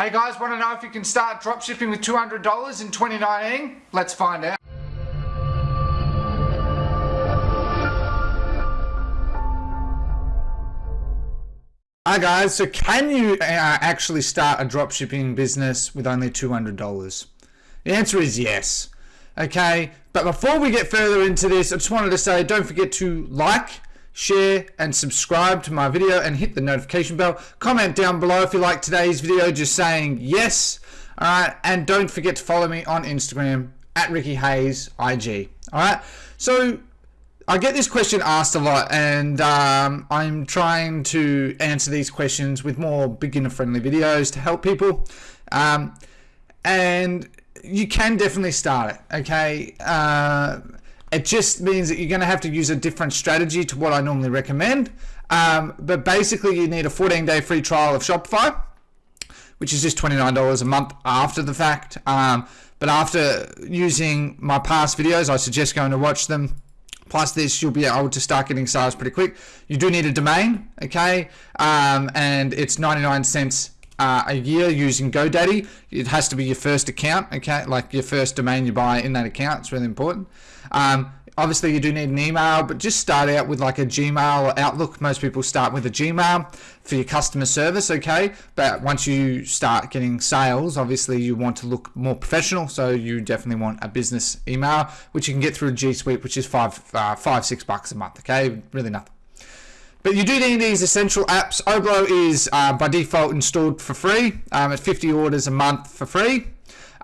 Hey guys, want to know if you can start dropshipping with $200 in 2019? Let's find out. Hi guys, so can you uh, actually start a dropshipping business with only $200? The answer is yes. Okay, but before we get further into this, I just wanted to say don't forget to like, share and subscribe to my video and hit the notification bell. Comment down below if you like today's video just saying yes. Alright, and don't forget to follow me on Instagram at Ricky Hayes IG. Alright, so I get this question asked a lot and um, I'm trying to answer these questions with more beginner friendly videos to help people. Um, and you can definitely start it, okay? Uh, it just means that you're going to have to use a different strategy to what I normally recommend. Um, but basically, you need a 14 day free trial of Shopify, which is just $29 a month after the fact. Um, but after using my past videos, I suggest going to watch them. Plus this, you'll be able to start getting sales pretty quick. You do need a domain, okay? Um, and it's 99 cents uh, a year using GoDaddy. It has to be your first account, okay? Like your first domain you buy in that account. It's really important. Um, obviously, you do need an email, but just start out with like a Gmail or Outlook. Most people start with a Gmail for your customer service, okay? But once you start getting sales, obviously you want to look more professional, so you definitely want a business email, which you can get through G Suite, which is five, uh, five, six bucks a month, okay? Really nothing. But you do need these essential apps. Oberlo is uh, by default installed for free um, at 50 orders a month for free.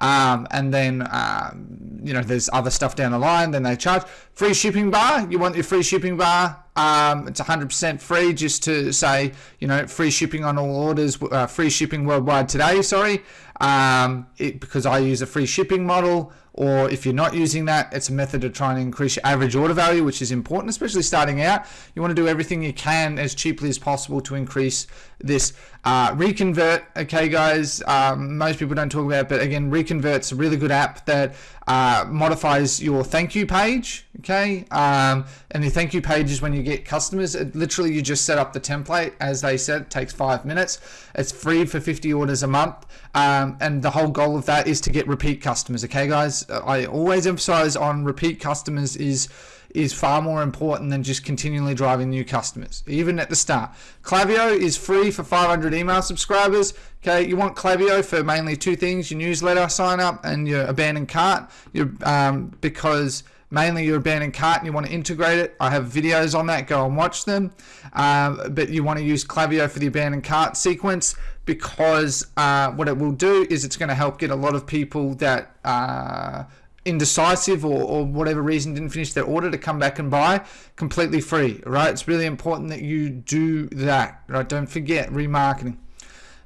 Um, and then, um, you know, there's other stuff down the line, then they charge. Free shipping bar, you want your free shipping bar, um, it's 100% free just to say, you know, free shipping on all orders, uh, free shipping worldwide today, sorry, um, it, because I use a free shipping model or if you're not using that, it's a method to try and increase your average order value, which is important, especially starting out. You want to do everything you can as cheaply as possible to increase this uh, reconvert. Okay, guys, um, most people don't talk about it, but again, reconvert's a really good app that uh, modifies your thank you page. Okay, um, and the thank you page is when you get customers. It, literally, you just set up the template as they said. It takes five minutes. It's free for 50 orders a month, um, and the whole goal of that is to get repeat customers. Okay, guys, I always emphasize on repeat customers is is far more important than just continually driving new customers, even at the start. Klaviyo is free for 500 email subscribers. Okay, you want Klaviyo for mainly two things: your newsletter sign up and your abandoned cart. Your um, because mainly your abandoned cart and you want to integrate it. I have videos on that. Go and watch them. Um, but you want to use Klaviyo for the abandoned cart sequence because uh, what it will do is it's going to help get a lot of people that uh, indecisive or, or whatever reason didn't finish their order to come back and buy completely free right? It's really important that you do that right? Don't forget remarketing.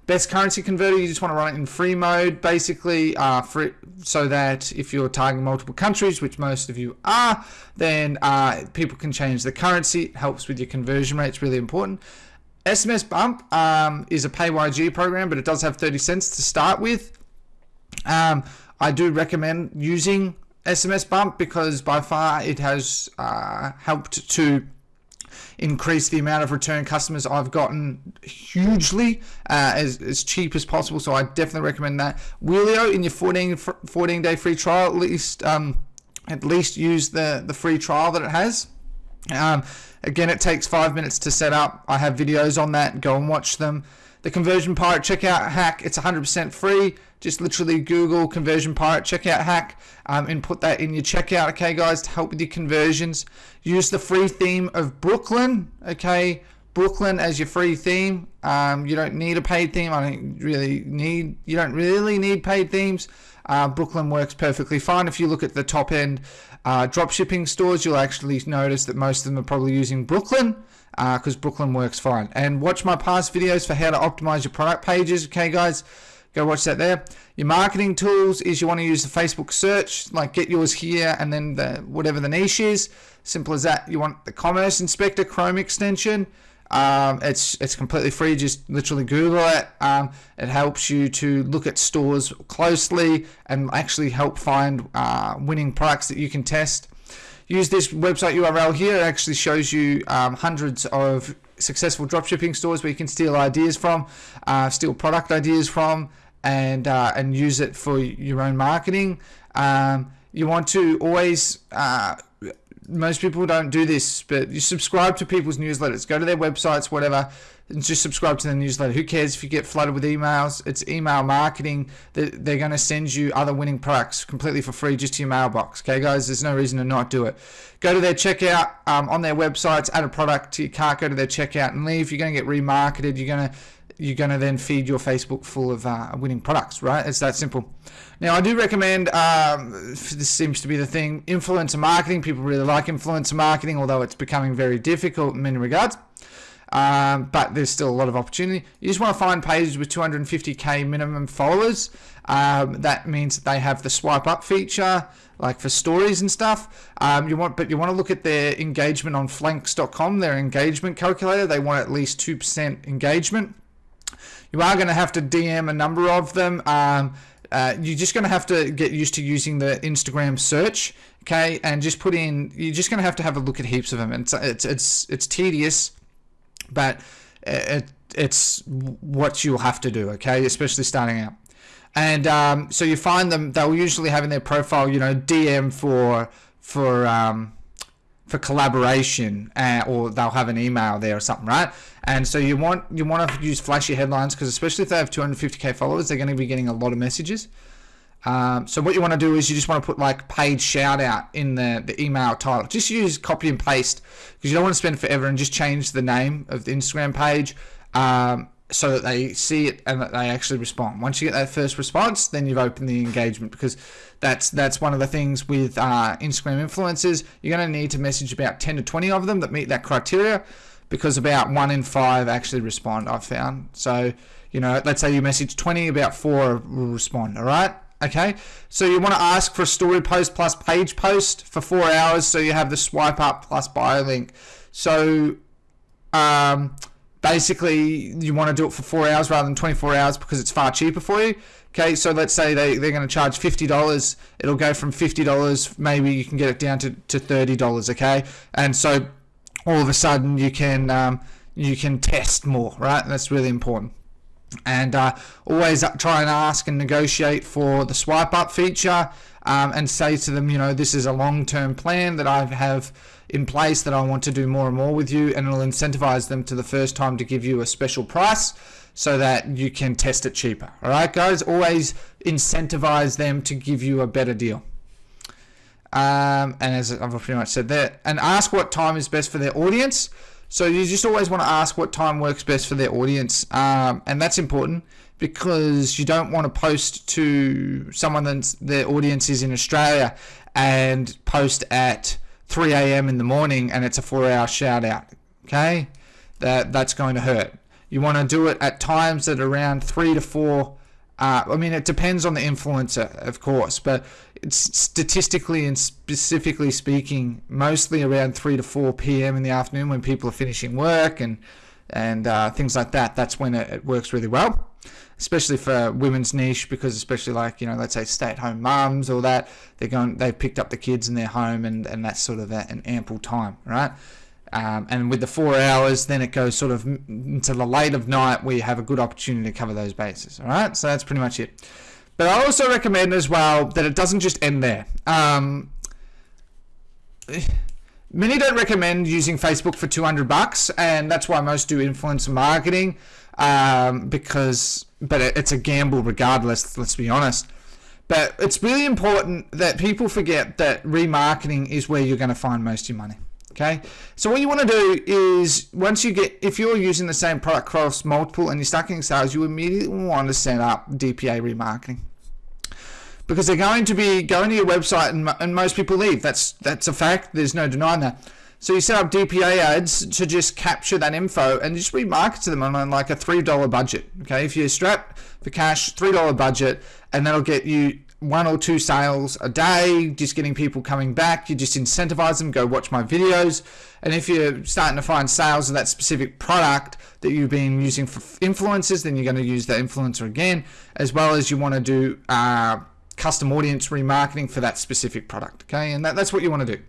Best currency converter you just want to run it in free mode basically uh, so that if you're targeting multiple countries which most of you are then uh, people can change the currency it helps with your conversion rate it's really important. SMS bump um, is a PayYG program but it does have 30 cents to start with. Um, I do recommend using SMS Bump because by far it has uh, helped to increase the amount of return customers I've gotten hugely uh, as, as cheap as possible. So I definitely recommend that. Wheelio in your 14, 14 day free trial, at least um, at least use the, the free trial that it has. Um, again, it takes five minutes to set up. I have videos on that. Go and watch them. The Conversion Pirate checkout hack, it's 100% free. Just literally Google Conversion Pirate checkout hack um, and put that in your checkout, okay, guys, to help with your conversions. Use the free theme of Brooklyn, okay, Brooklyn as your free theme. Um, you don't need a paid theme. I don't really need. You don't really need paid themes. Uh, Brooklyn works perfectly fine. If you look at the top end uh, drop shipping stores, you'll actually notice that most of them are probably using Brooklyn because uh, Brooklyn works fine. And watch my past videos for how to optimize your product pages. Okay, guys, go watch that there. Your marketing tools is you want to use the Facebook search, like get yours here, and then the whatever the niche is. Simple as that. You want the Commerce Inspector Chrome extension. Um, it's it's completely free. Just literally Google it. Um, it helps you to look at stores closely and actually help find uh, winning products that you can test use this website URL here. It actually shows you um, hundreds of successful dropshipping stores where you can steal ideas from, uh, steal product ideas from, and uh, and use it for your own marketing. Um, you want to always uh, most people don't do this, but you subscribe to people's newsletters. Go to their websites, whatever, and just subscribe to the newsletter. Who cares if you get flooded with emails? It's email marketing. They're going to send you other winning products completely for free just to your mailbox. Okay, guys, there's no reason to not do it. Go to their checkout um, on their websites, add a product to your cart, go to their checkout and leave. You're going to get remarketed. You're going to you're going to then feed your Facebook full of uh, winning products, right? It's that simple. Now, I do recommend, um, this seems to be the thing, influencer marketing. People really like influencer marketing, although it's becoming very difficult in many regards. Um, but there's still a lot of opportunity. You just want to find pages with 250k minimum followers. Um, that means that they have the swipe up feature, like for stories and stuff. Um, you want, but you want to look at their engagement on Phlanx.com, their engagement calculator. They want at least two percent engagement. You are going to have to DM a number of them. Um, uh, you're just going to have to get used to using the Instagram search, okay? And just put in. You're just going to have to have a look at heaps of them. It's it's it's it's tedious, but it, it's what you'll have to do, okay? Especially starting out. And um, so you find them. They'll usually have in their profile, you know, DM for for um, for collaboration, uh, or they'll have an email there or something, right? And so you want you want to use flashy headlines because especially if they have 250k followers, they're going to be getting a lot of messages. Um, so what you want to do is you just want to put like paid shout out in the, the email title. Just use copy and paste because you don't want to spend forever and just change the name of the Instagram page. Um, so that they see it and that they actually respond. Once you get that first response, then you've opened the engagement because that's that's one of the things with uh, Instagram influencers. You're going to need to message about 10 to 20 of them that meet that criteria because about one in five actually respond. I've found. So you know, let's say you message 20, about four will respond. All right. Okay, so you want to ask for a story post plus page post for four hours, so you have the swipe up plus bio link. So, um, basically you want to do it for four hours rather than 24 hours because it's far cheaper for you. Okay so let's say they, they're going to charge $50 it'll go from $50 maybe you can get it down to, to $30 okay? And so all of a sudden you can um, you can test more right? That's really important. And uh, always try and ask and negotiate for the swipe up feature um, and say to them you know this is a long-term plan that I have in place that I want to do more and more with you and it'll incentivize them to the first time to give you a special price so that you can test it cheaper. All right guys? Always incentivize them to give you a better deal. Um, and as I've pretty much said there and ask what time is best for their audience. So you just always want to ask what time works best for their audience. Um, and that's important because you don't want to post to someone that's their audience is in Australia and post at 3 a.m. in the morning and it's a four hour shout out. Okay, that that's going to hurt. You want to do it at times that around three to four. Uh, I mean, it depends on the influencer, of course, but it's statistically and specifically speaking, mostly around 3 to 4 p.m. in the afternoon when people are finishing work and and uh, things like that. That's when it, it works really well especially for women's niche because especially like you know let's say stay-at-home mums or that they're going they've picked up the kids in their home and and that's sort of an ample time right? Um, and with the four hours then it goes sort of into the late of night where you have a good opportunity to cover those bases all right? So that's pretty much it. But I also recommend as well that it doesn't just end there. Um, many don't recommend using Facebook for 200 bucks and that's why most do influencer marketing um, because but it's a gamble regardless. Let's be honest. But it's really important that people forget that remarketing is where you're going to find most of your money. Okay, so what you want to do is once you get, if you're using the same product across multiple and you're start getting sales, you immediately want to set up DPA remarketing because they're going to be going to your website and, and most people leave. That's that's a fact. There's no denying that. So you set up DPA ads to just capture that info and just remarket to them on like a $3 budget. Okay, if you strap for cash, $3 budget, and that'll get you one or two sales a day, just getting people coming back. You just incentivize them, go watch my videos. And if you're starting to find sales of that specific product that you've been using for influencers, then you're going to use that influencer again, as well as you want to do uh, custom audience remarketing for that specific product. Okay, and that, that's what you want to do.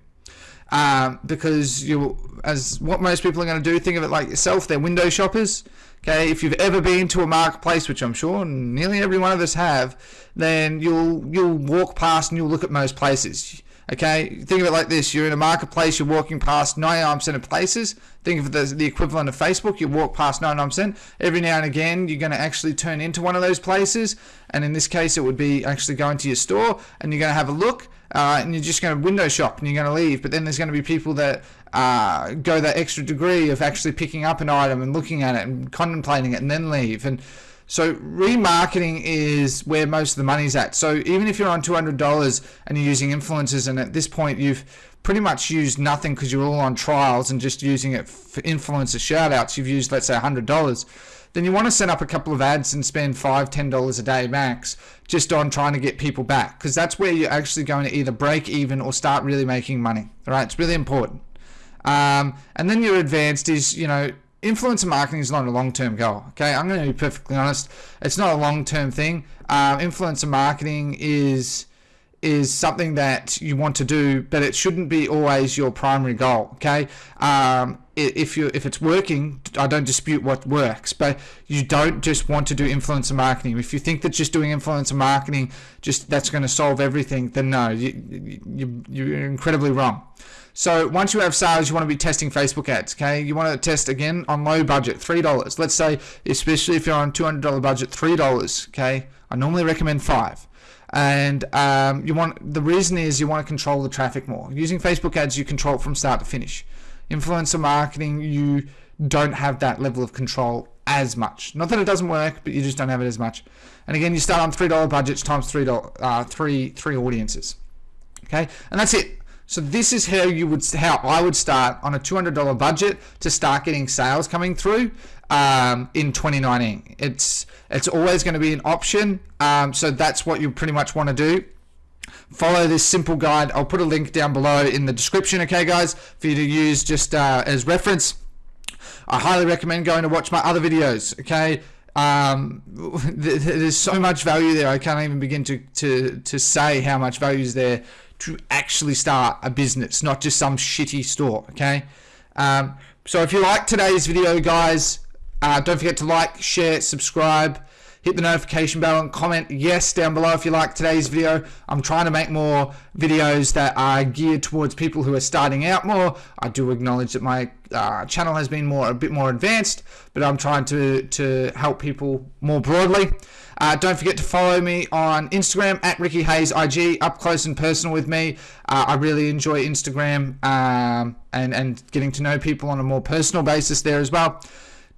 Um, because you, as what most people are going to do, think of it like yourself. They're window shoppers. Okay, if you've ever been to a marketplace, which I'm sure nearly every one of us have, then you'll you'll walk past and you'll look at most places. Okay, think of it like this: you're in a marketplace, you're walking past 99% of places. Think of as the equivalent of Facebook. You walk past 99%. Every now and again, you're going to actually turn into one of those places, and in this case, it would be actually going to your store, and you're going to have a look, uh, and you're just going to window shop, and you're going to leave. But then there's going to be people that uh, go that extra degree of actually picking up an item and looking at it and contemplating it and then leave. And so remarketing is where most of the money's at. So even if you're on $200 and you're using influencers and at this point you've pretty much used nothing because you're all on trials and just using it for influencer shout outs, you've used let's say $100 then you want to set up a couple of ads and spend five, ten dollars a day max just on trying to get people back because that's where you're actually going to either break even or start really making money. All right, it's really important. Um, and then your advanced is, you know, influencer marketing is not a long-term goal. Okay, I'm going to be perfectly honest. It's not a long-term thing. Um, influencer marketing is is something that you want to do, but it shouldn't be always your primary goal. Okay, um, if you if it's working, I don't dispute what works, but you don't just want to do influencer marketing. If you think that just doing influencer marketing just that's going to solve everything, then no, you, you you're incredibly wrong. So once you have sales, you want to be testing Facebook ads. Okay, you want to test again on low budget, three dollars. Let's say, especially if you're on two hundred dollar budget, three dollars. Okay, I normally recommend five. And um, you want the reason is you want to control the traffic more. Using Facebook ads you control it from start to finish. Influencer marketing you don't have that level of control as much. Not that it doesn't work but you just don't have it as much. And again you start on three dollar budgets times three dollar uh, three three audiences okay? And that's it so this is how you would how I would start on a $200 budget to start getting sales coming through um, in 2019. It's it's always going to be an option. Um, so that's what you pretty much want to do. Follow this simple guide. I'll put a link down below in the description. Okay, guys, for you to use just uh, as reference. I highly recommend going to watch my other videos. Okay. Um, there's so much value there. I can't even begin to, to, to say how much value is there to actually start a business, not just some shitty store, okay? Um, so if you like today's video, guys, uh, don't forget to like, share, subscribe, hit the notification bell and comment yes down below if you like today's video. I'm trying to make more videos that are geared towards people who are starting out more. I do acknowledge that my uh, channel has been more a bit more advanced, but I'm trying to, to help people more broadly. Uh, don't forget to follow me on Instagram at Ricky Hayes IG, up close and personal with me. Uh, I really enjoy Instagram um, and, and getting to know people on a more personal basis there as well.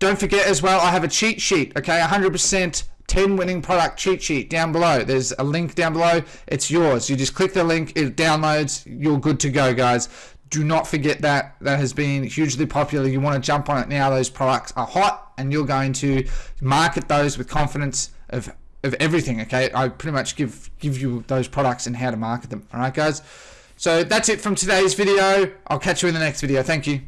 Don't forget as well, I have a cheat sheet, okay? 100% 10 winning product cheat sheet down below. There's a link down below. It's yours. You just click the link, it downloads, you're good to go, guys. Do not forget that. That has been hugely popular. You want to jump on it now. Those products are hot and you're going to market those with confidence of of everything okay I pretty much give give you those products and how to market them all right guys so that's it from today's video I'll catch you in the next video thank you